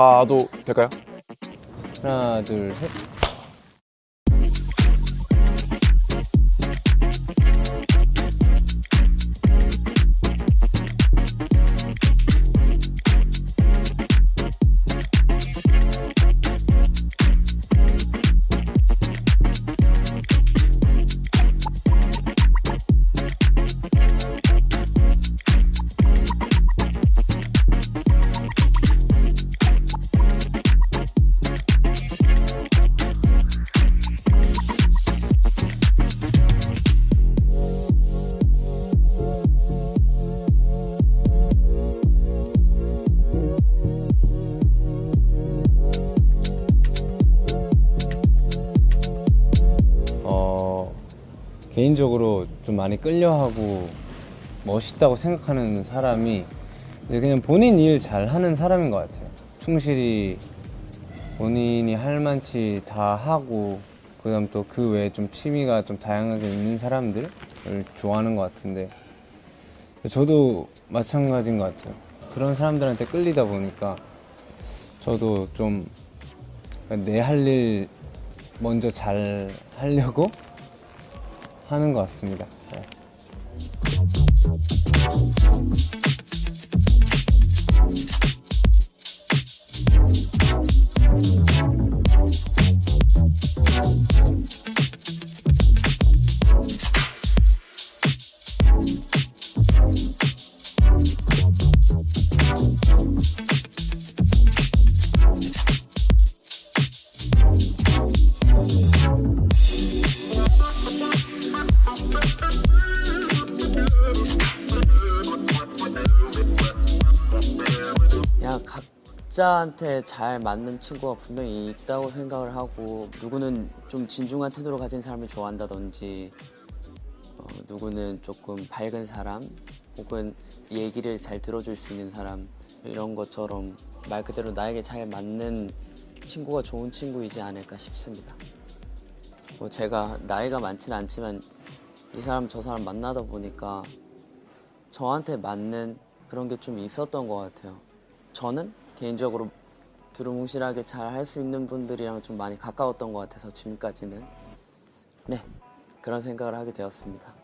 가도 될까요? 하나 둘셋 개인적으로 좀 많이 끌려하고 멋있다고 생각하는 사람이 그냥 본인 일 잘하는 사람인 것 같아요. 충실히 본인이 할 만치 다 하고 그다음 또 그 외에 좀 취미가 좀 다양하게 있는 사람들을 좋아하는 것 같은데 저도 마찬가지인 것 같아요. 그런 사람들한테 끌리다 보니까 저도 좀 내 할 일 먼저 잘 하려고 하는 것 같습니다. 네. 각자한테 잘 맞는 친구가 분명히 있다고 생각을 하고 누구는 좀 진중한 태도를 가진 사람을 좋아한다든지 어, 누구는 조금 밝은 사람 혹은 얘기를 잘 들어줄 수 있는 사람 이런 것처럼 말 그대로 나에게 잘 맞는 친구가 좋은 친구이지 않을까 싶습니다. 뭐 제가 나이가 많지는 않지만 이 사람 저 사람 만나다 보니까 저한테 맞는 그런 게 좀 있었던 것 같아요. 저는 개인적으로 두루뭉실하게 잘 할 수 있는 분들이랑 좀 많이 가까웠던 것 같아서 지금까지는 네 그런 생각을 하게 되었습니다.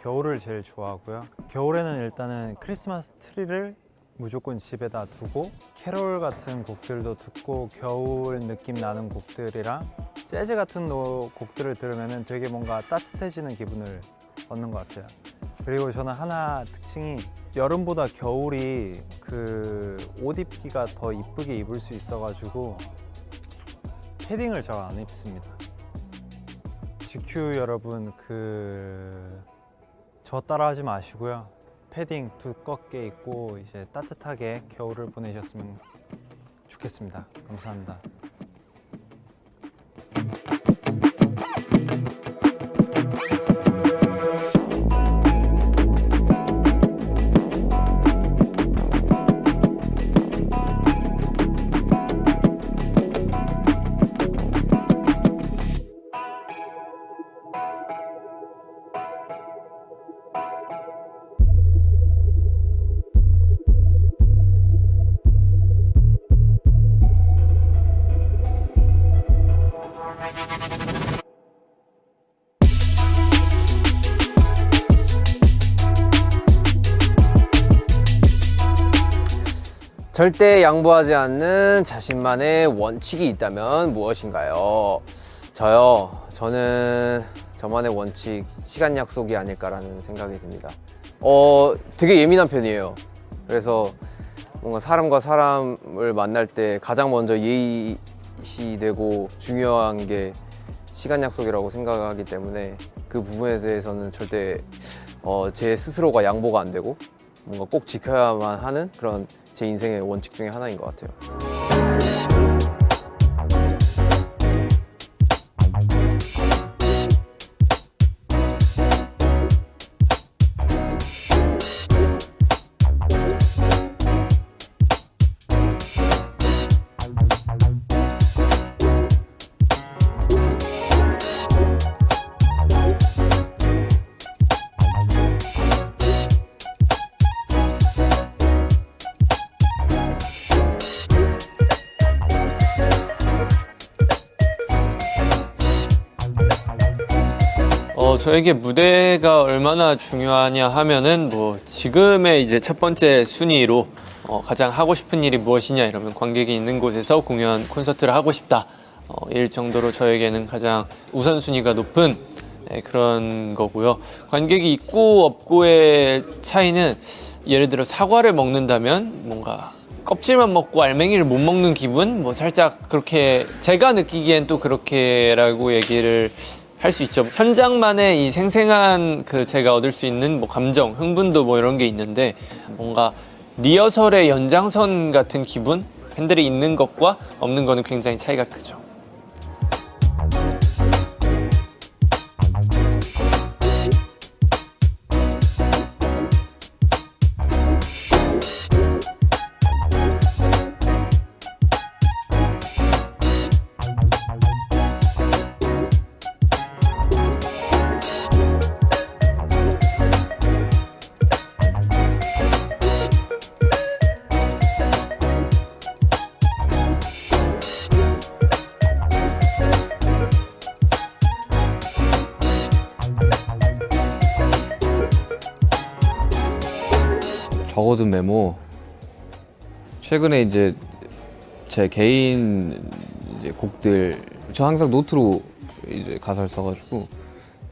겨울을 제일 좋아하고요. 겨울에는 일단은 크리스마스 트리를 무조건 집에다 두고 캐롤 같은 곡들도 듣고 겨울 느낌 나는 곡들이랑 재즈 같은 노- 곡들을 들으면 되게 뭔가 따뜻해지는 기분을 얻는 것 같아요. 그리고 저는 하나 특징이 여름보다 겨울이 그 옷 입기가 더 이쁘게 입을 수 있어가지고 패딩을 잘 안 입습니다. GQ 여러분 그 저 따라하지 마시고요. 패딩 두껍게 입고 이제 따뜻하게 겨울을 보내셨으면 좋겠습니다. 감사합니다. 절대 양보하지 않는 자신만의 원칙이 있다면 무엇인가요? 저요. 저는 저만의 원칙 시간 약속이 아닐까라는 생각이 듭니다. 어, 되게 예민한 편이에요. 그래서 뭔가 사람과 사람을 만날 때 가장 먼저 예의시되고 중요한 게 시간 약속이라고 생각하기 때문에 그 부분에 대해서는 절대 어, 제 스스로가 양보가 안 되고 뭔가 꼭 지켜야만 하는 그런 제 인생의 원칙 중에 하나인 것 같아요. 어, 저에게 무대가 얼마나 중요하냐 하면은 뭐 지금의 이제 첫 번째 순위로 어, 가장 하고 싶은 일이 무엇이냐 이러면 관객이 있는 곳에서 공연 콘서트를 하고 싶다 어, 일 정도로 저에게는 가장 우선순위가 높은 네, 그런 거고요. 관객이 있고 없고의 차이는 예를 들어 사과를 먹는다면 뭔가 껍질만 먹고 알맹이를 못 먹는 기분? 뭐 살짝 그렇게 제가 느끼기엔 또 그렇게라고 얘기를 할 수 있죠. 현장만의 이 생생한 그 제가 얻을 수 있는 뭐 감정, 흥분도 뭐 이런 게 있는데 뭔가 리허설의 연장선 같은 기분? 팬들이 있는 것과 없는 거는 굉장히 차이가 크죠. 적어둔 메모. 최근에 이제 제 개인 이제 곡들 저 항상 노트로 이제 가사를 써가지고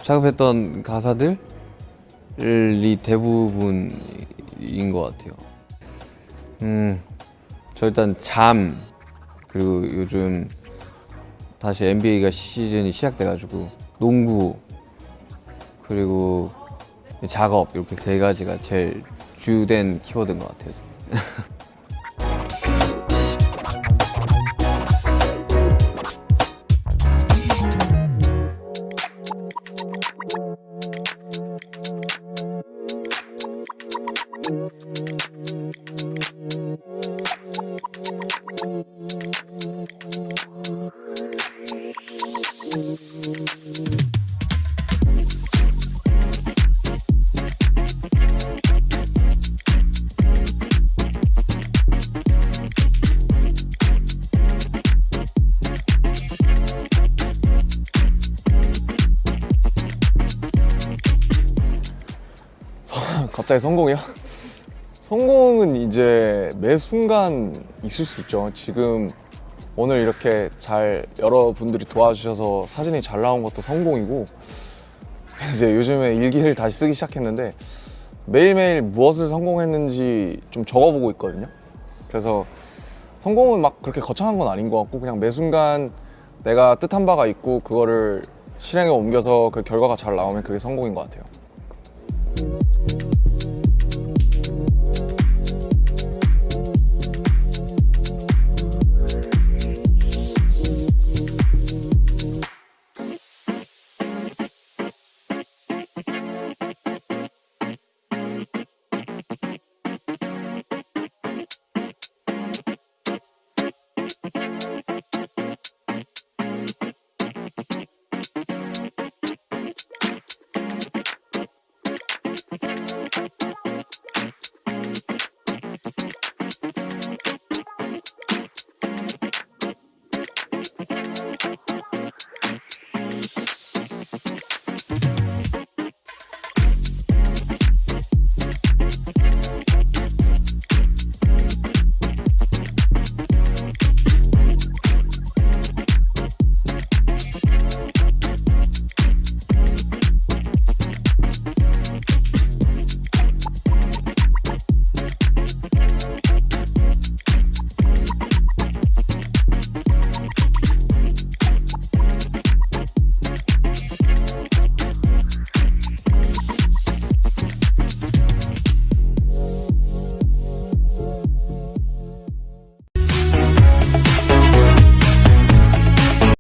작업했던 가사들이 대부분인 것 같아요. 음, 저 일단 잠 그리고 요즘 다시 NBA가 시즌이 시작돼가지고 농구 그리고 작업 이렇게 세 가지가 제일 주된 키워드인 것 같아요. 갑자기 성공이요? 성공은 이제 매 순간 있을 수 있죠. 지금 오늘 이렇게 잘 여러분들이 도와주셔서 사진이 잘 나온 것도 성공이고 이제 요즘에 일기를 다시 쓰기 시작했는데 매일매일 무엇을 성공했는지 좀 적어보고 있거든요. 그래서 성공은 막 그렇게 거창한 건 아닌 것 같고 그냥 매 순간 내가 뜻한 바가 있고 그거를 실행에 옮겨서 그 결과가 잘 나오면 그게 성공인 것 같아요.